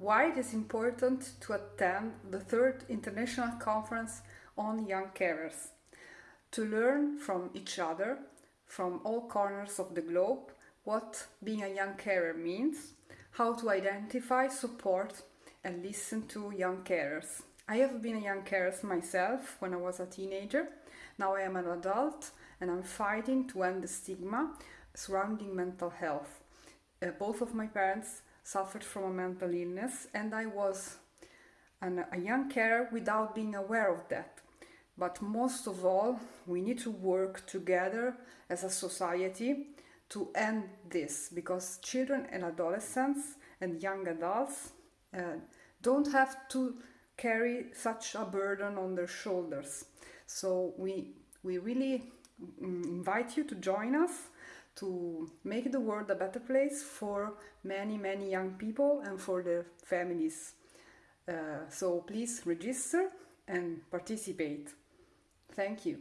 why it is important to attend the third international conference on young carers, to learn from each other from all corners of the globe what being a young carer means, how to identify, support and listen to young carers. I have been a young carer myself when I was a teenager. Now I am an adult and I'm fighting to end the stigma surrounding mental health. Uh, both of my parents suffered from a mental illness and I was an, a young carer without being aware of that. But most of all, we need to work together as a society to end this because children and adolescents and young adults uh, don't have to carry such a burden on their shoulders. So we, we really mm, invite you to join us to make the world a better place for many, many young people and for their families. Uh, so please register and participate. Thank you.